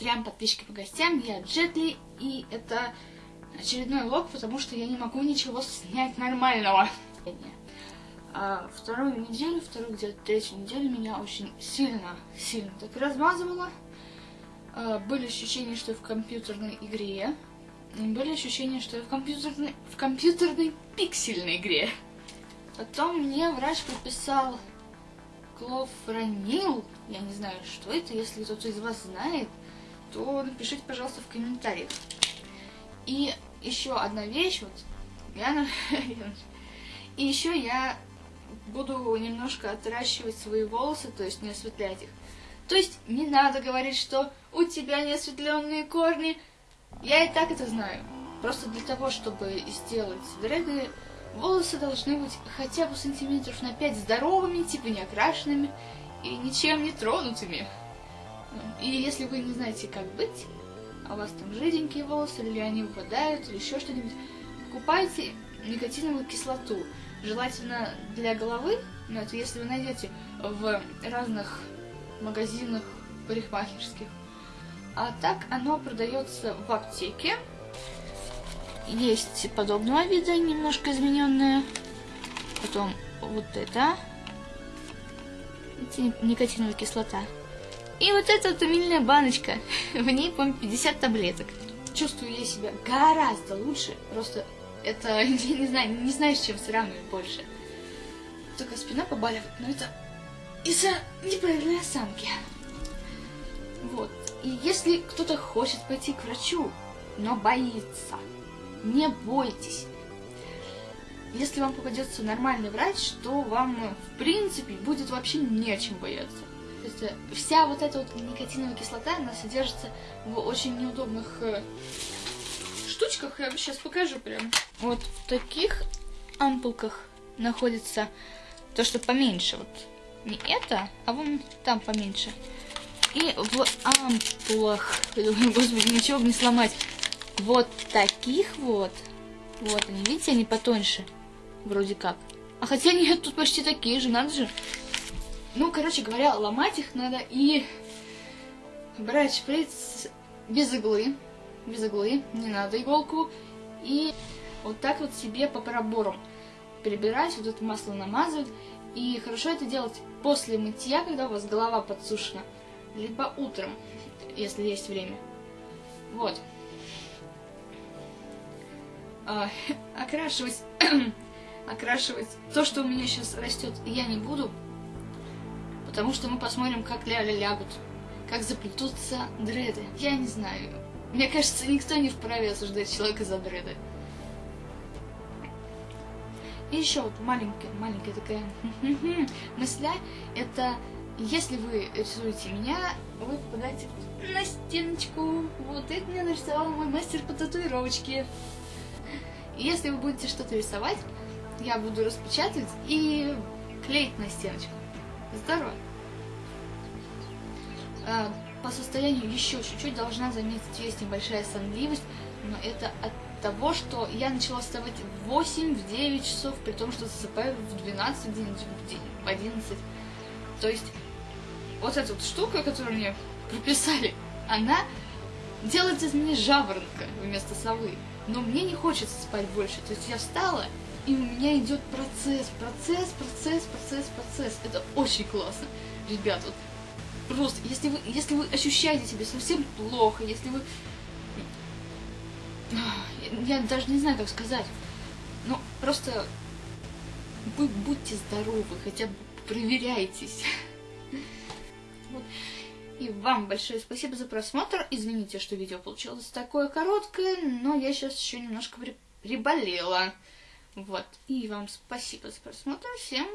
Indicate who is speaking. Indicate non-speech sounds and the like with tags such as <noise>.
Speaker 1: трем подписчикам и гостям. Я Джетли, и это очередной влог, потому что я не могу ничего снять нормального. А вторую неделю, вторую где-то третью неделю меня очень сильно, сильно так размазывало. А, были ощущения, что я в компьютерной игре. Были ощущения, что я в компьютерной, в компьютерной пиксельной игре. Потом мне врач прописал клофранил. Я не знаю, что это. Если кто-то из вас знает, то напишите, пожалуйста, в комментариях. И еще одна вещь, вот, я... <laughs> И еще я буду немножко отращивать свои волосы, то есть не осветлять их. То есть не надо говорить, что у тебя не осветленные корни. Я и так это знаю. Просто для того, чтобы сделать дреды, волосы должны быть хотя бы сантиметров на 5 здоровыми, типа не окрашенными и ничем не тронутыми. И если вы не знаете, как быть, а у вас там жиденькие волосы, или они выпадают, или еще что-нибудь, покупайте никотиновую кислоту. Желательно для головы, но это если вы найдете в разных магазинах парикмахерских. А так оно продается в аптеке. Есть подобного вида, немножко измененное. Потом вот это. Это никотиновая кислота. И вот эта вот умильная баночка. <laughs> В ней, по-моему, 50 таблеток. Чувствую я себя гораздо лучше. Просто это, <laughs> я не знаю, не знаю, с чем сравнивать больше. Только спина побаливает, но это из-за неправильной осанки. Вот. И если кто-то хочет пойти к врачу, но боится, не бойтесь. Если вам попадется нормальный врач, то вам, в принципе, будет вообще не о чем бояться. То есть э, вся вот эта вот никотиновая кислота, она содержится в очень неудобных э, штучках. Я вам сейчас покажу прям. Вот в таких ампулках находится то, что поменьше. Вот не это, а вон там поменьше. И в ампулах, <laughs> господи, ничего бы не сломать, вот таких вот, вот они, видите, они потоньше, вроде как. А хотя нет, тут почти такие же, надо же. Ну, короче говоря, ломать их надо и брать шприц без иглы, без иглы, не надо иголку, и вот так вот себе по проборам перебирать, вот это масло намазывать, и хорошо это делать после мытья, когда у вас голова подсушена, либо утром, если есть время. Вот. А, окрашивать, <clears throat> окрашивать то, что у меня сейчас растет, я не буду, потому что мы посмотрим, как ляли лягут, как заплетутся дреды. Я не знаю. Мне кажется, никто не вправе осуждать человека за дреды. И еще вот маленькая, маленькая такая <laughs> мысля, это если вы рисуете меня, вы попадаете на стеночку. Вот это мне нарисовал мой мастер по татуировочке. Если вы будете что-то рисовать, я буду распечатывать и клеить на стеночку. Здорово. А, по состоянию еще чуть-чуть должна заметить, есть небольшая сонливость, но это от того, что я начала вставать в 8-9 часов, при том, что засыпаю в 12, в 11. То есть вот эта вот штука, которую мне прописали, она делает из меня жаворонка вместо совы. Но мне не хочется спать больше. То есть я встала, и у меня идет процесс, процесс, процесс, процесс, процесс. Это очень классно. Ребят, вот просто, если вы, если вы ощущаете себя совсем плохо, если вы я даже не знаю, как сказать. Ну, просто вы будьте здоровы, хотя бы проверяйтесь. И вам большое спасибо за просмотр. Извините, что видео получилось такое короткое, но я сейчас еще немножко при... приболела. Вот. И вам спасибо за просмотр. Всем